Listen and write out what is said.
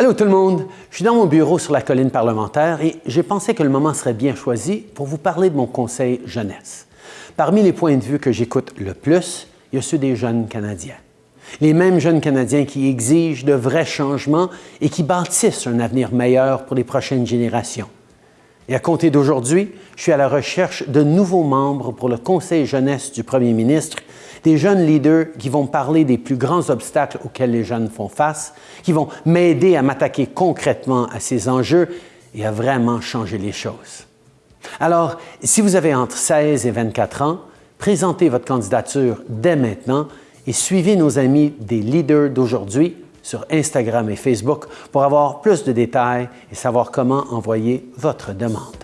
Allô tout le monde, je suis dans mon bureau sur la colline parlementaire et j'ai pensé que le moment serait bien choisi pour vous parler de mon conseil jeunesse. Parmi les points de vue que j'écoute le plus, il y a ceux des jeunes Canadiens. Les mêmes jeunes Canadiens qui exigent de vrais changements et qui bâtissent un avenir meilleur pour les prochaines générations. Et à compter d'aujourd'hui, je suis à la recherche de nouveaux membres pour le Conseil jeunesse du Premier ministre, des jeunes leaders qui vont parler des plus grands obstacles auxquels les jeunes font face, qui vont m'aider à m'attaquer concrètement à ces enjeux et à vraiment changer les choses. Alors, si vous avez entre 16 et 24 ans, présentez votre candidature dès maintenant et suivez nos amis des leaders d'aujourd'hui sur Instagram et Facebook pour avoir plus de détails et savoir comment envoyer votre demande.